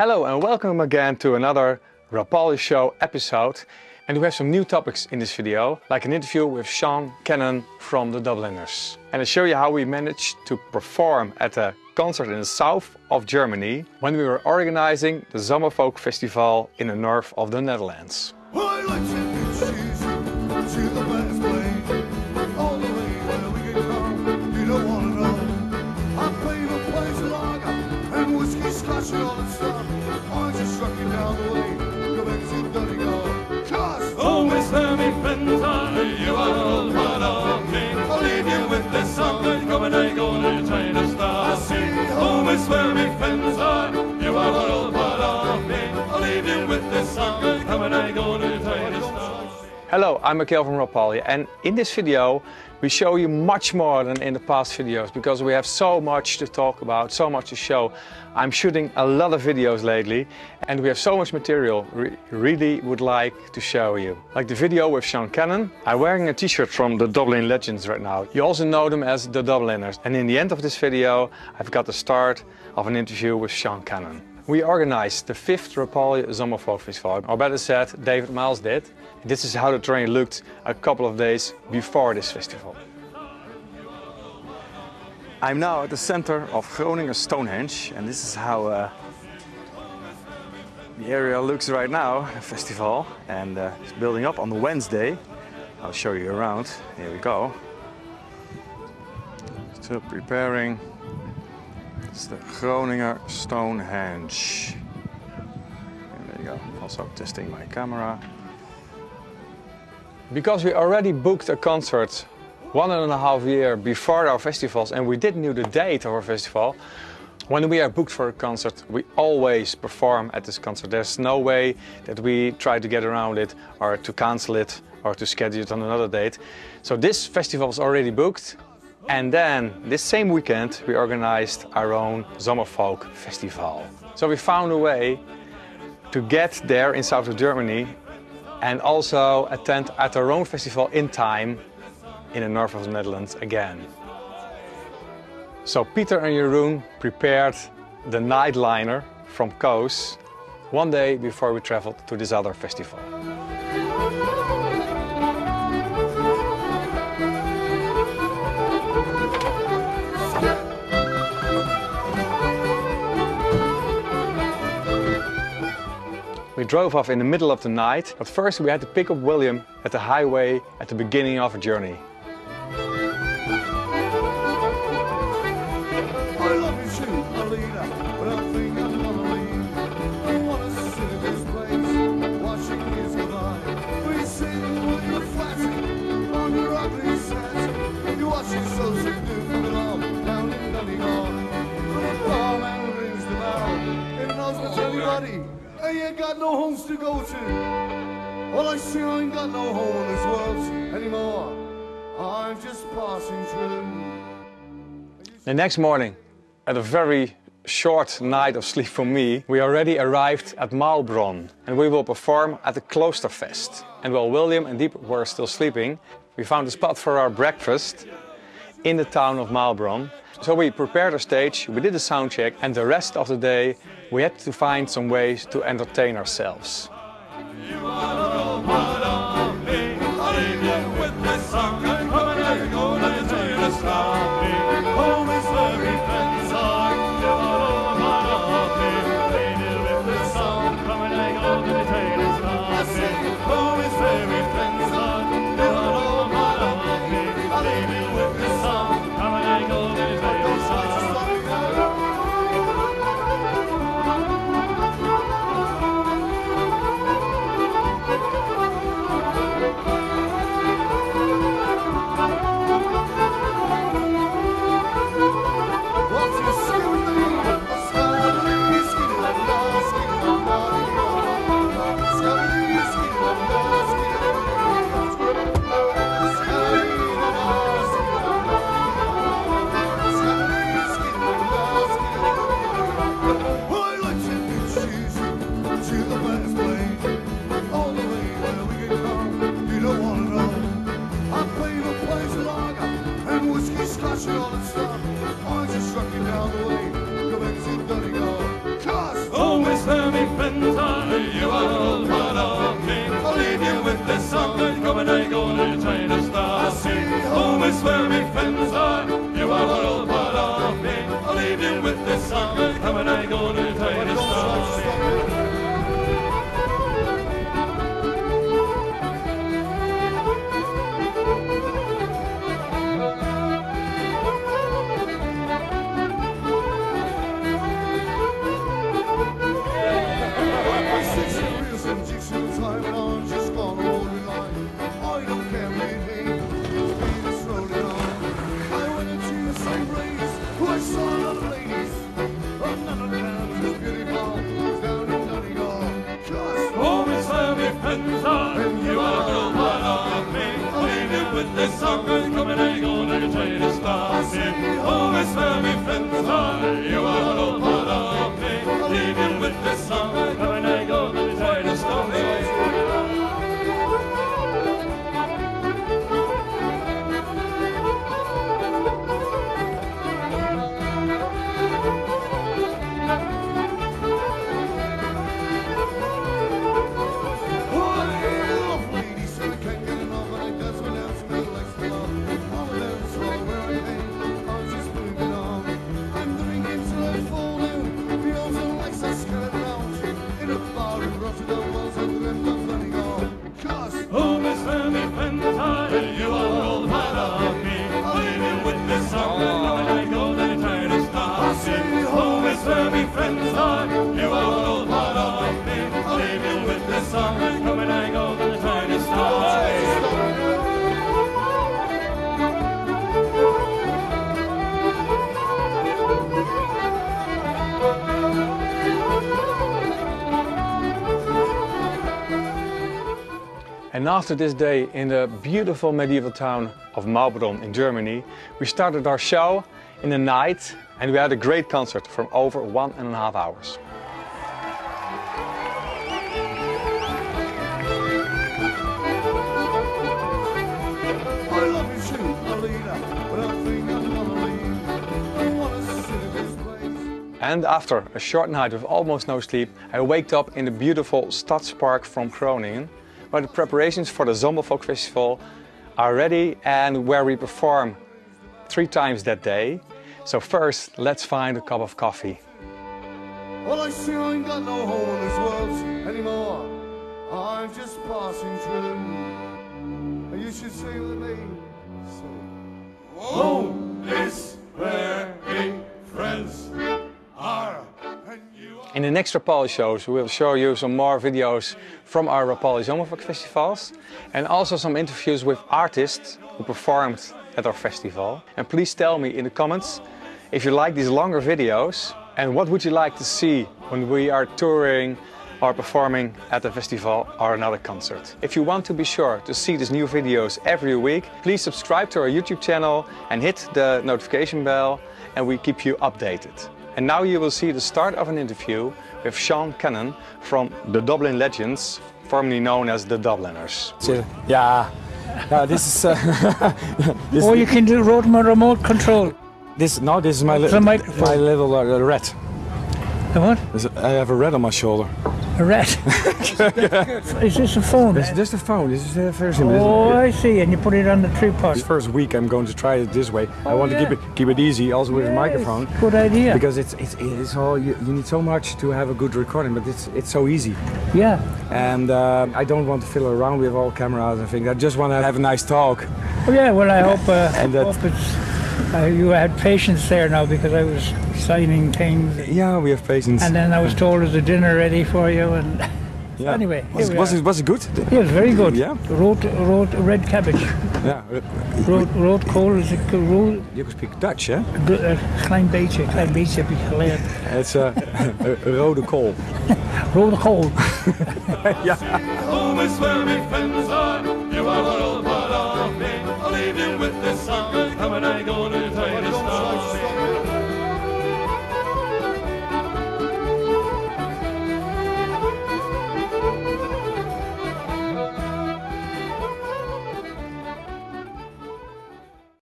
Hello and welcome again to another Rapalje Show episode. And we have some new topics in this video, like an interview with Sean Cannon from the Dubliners. And I show you how we managed to perform at a concert in the south of Germany when we were organizing the Zomerfolk Festival in the north of the Netherlands. Hello, I'm Michael from Rapalje and in this video we show you much more than in the past videos because we have so much to talk about, so much to show. I'm shooting a lot of videos lately and we have so much material we really would like to show you. Like the video with Sean Cannon. I'm wearing a t-shirt from the Dublin Legends right now. You also know them as the Dubliners. And in the end of this video I've got the start of an interview with Sean Cannon. We organized the fifth Rapalje Zomerfolk Festival, or better said, David Miles did. This is how the terrain looked a couple of days before this festival. I'm now at the center of Groningen Stonehenge and this is how uh, the area looks right now, the festival, and uh, it's building up on the Wednesday. I'll show you around. Here we go. Still preparing it's the Groninger Stonehenge. And there you go, also testing my camera. Because we already booked a concert one and a half year before our festivals and we didn't know the date of our festival, when we are booked for a concert, we always perform at this concert. There's no way that we try to get around it or to cancel it or to schedule it on another date. So this festival is already booked and then this same weekend we organized our own Zomerfolk Festival. So we found a way to get there in south of Germany and also attend at our own festival in time in the north of the Netherlands again. So Peter and Jeroen prepared the nightliner from Koos one day before we traveled to this other festival. We drove off in the middle of the night, but first we had to pick up William at the highway at the beginning of our journey. Got no homes to go to. All I see, I ain't got no home in this world anymore. I'm just passing through. The next morning, at a very short night of sleep for me, we already arrived at Maulbronn and we will perform at the Klosterfest. And while William and Dieb were still sleeping, we found a spot for our breakfast in the town of Maulbronn. So we prepared a stage, we did a sound check and the rest of the day we had to find some ways to entertain ourselves. all the way. To stop me. Oh, it's where me friends are. You are all part of me. Leave you with this song. Come after this day in the beautiful medieval town of Maulbronn in Germany, we started our show in the night and we had a great concert from over one and a half hours. And after a short night with almost no sleep, I waked up in the beautiful Stadspark from Groningen, where the preparations for the Zomerfolk Festival are ready and where we perform three times that day. So first, let's find a cup of coffee. Well, I see I ain't got no home in this world anymore. I'm just passing through. And you should sing with me. So, Home is In the next Rapalje shows, we will show you some more videos from our Rapalje Zomerfolk festivals and also some interviews with artists who performed at our festival. And please tell me in the comments if you like these longer videos and what would you like to see when we are touring or performing at the festival or another concert. If you want to be sure to see these new videos every week, please subscribe to our YouTube channel and hit the notification bell and we keep you updated. And now you will see the start of an interview with Sean Cannon from the Dublin Legends, formerly known as the Dubliners. So, yeah. Yeah, this is uh, this, Or you can do road remote control. this no, this is my li- The microphone. my little uh, rat. The what? A- I have a rat on my shoulder. A rat. Is this a phone? This is just a phone. This is the first image. Oh, I see. And you put it on the tripod. This first week I'm going to try it this way. I Oh, want yeah. to keep it keep it easy, also with a microphone. Good idea. Because it's it's it's all you, you need so much to have a good recording, but it's it's so easy. yeah. And uh, I don't want to fiddle around with all cameras and things. I just want to have a nice talk. Oh, yeah. Well, I hope. Uh, And that- hope it's. Uh, you had patience there now because I was signing things, Yeah, we have patience. and then I was told there's a dinner ready for you. And yeah. anyway, was, here we was are. it was it good? it was very good. Yeah. Road, road, red cabbage. Yeah. Road, road kool is it road? You can speak Dutch, hè? Uh, klein beetje, klein beetje heb ik geleerd. Het is uh, een rode kool. Rode kool. Home